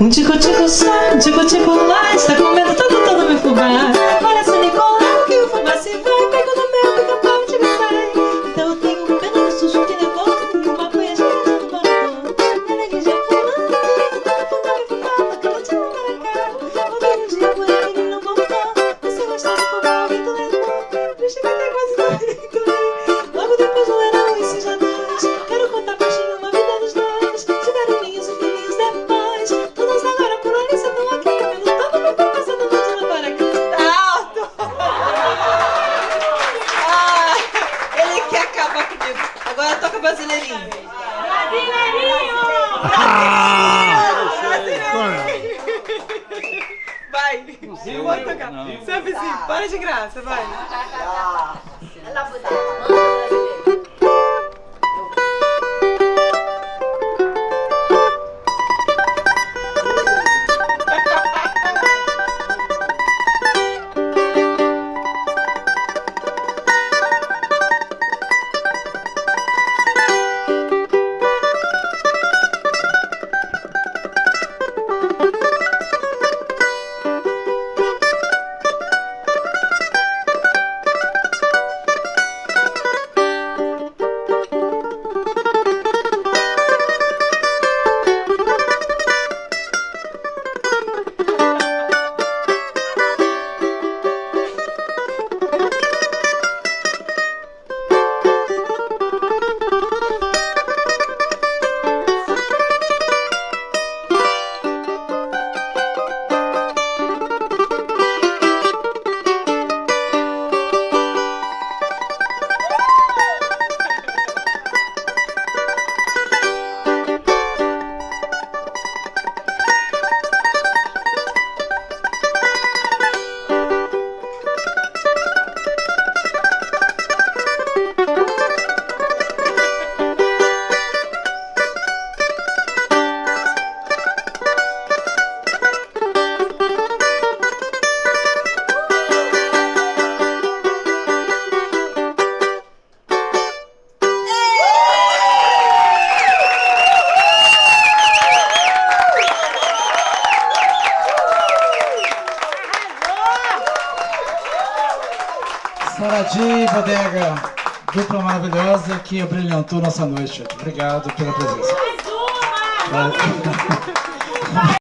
Um tico-tico só, um tico-tico lá Agora toca brasileirinho. Brasileirinho! Brasileirinho! Vai! Eu vou tocar. Seu vizinho, para de graça, vai. Ela Moradia e Bodega, dupla maravilhosa que abrilhantou nossa noite. Obrigado pela presença. Mais uma!